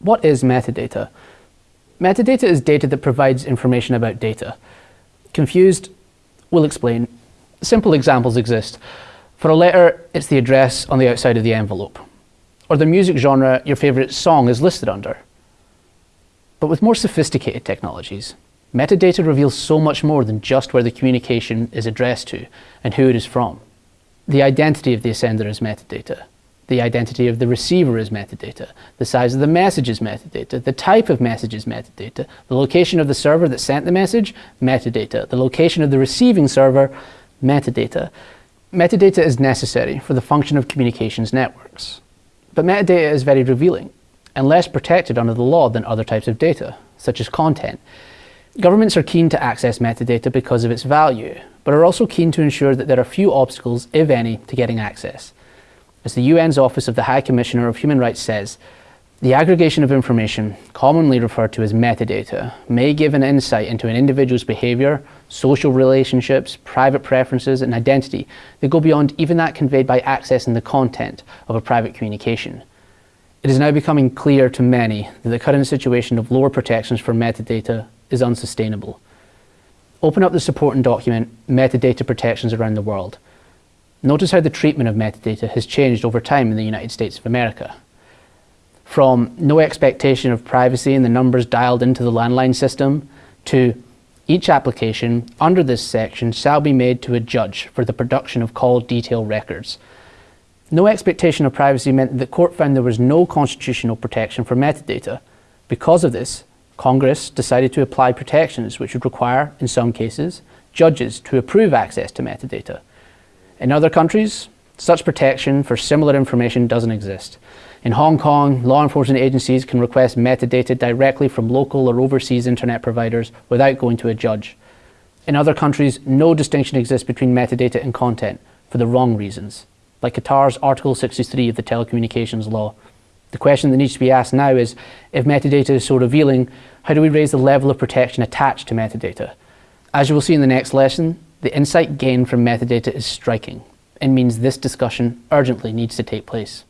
What is metadata? Metadata is data that provides information about data. Confused? We'll explain. Simple examples exist. For a letter, it's the address on the outside of the envelope, or the music genre your favourite song is listed under. But with more sophisticated technologies, metadata reveals so much more than just where the communication is addressed to and who it is from. The identity of the sender is metadata. The identity of the receiver is metadata. The size of the message is metadata. The type of message is metadata. The location of the server that sent the message, metadata. The location of the receiving server, metadata. Metadata is necessary for the function of communications networks. But metadata is very revealing and less protected under the law than other types of data, such as content. Governments are keen to access metadata because of its value, but are also keen to ensure that there are few obstacles, if any, to getting access. As the UN's Office of the High Commissioner of Human Rights says, the aggregation of information, commonly referred to as metadata, may give an insight into an individual's behaviour, social relationships, private preferences and identity that go beyond even that conveyed by accessing the content of a private communication. It is now becoming clear to many that the current situation of lower protections for metadata is unsustainable. Open up the supporting document, Metadata Protections Around the World, Notice how the treatment of metadata has changed over time in the United States of America. From no expectation of privacy in the numbers dialed into the landline system to each application under this section shall be made to a judge for the production of call detail records. No expectation of privacy meant that the court found there was no constitutional protection for metadata. Because of this, Congress decided to apply protections which would require, in some cases, judges to approve access to metadata. In other countries, such protection for similar information doesn't exist. In Hong Kong, law enforcement agencies can request metadata directly from local or overseas internet providers without going to a judge. In other countries, no distinction exists between metadata and content for the wrong reasons, like Qatar's Article 63 of the Telecommunications Law. The question that needs to be asked now is, if metadata is so revealing, how do we raise the level of protection attached to metadata? As you will see in the next lesson, the insight gained from metadata is striking and means this discussion urgently needs to take place.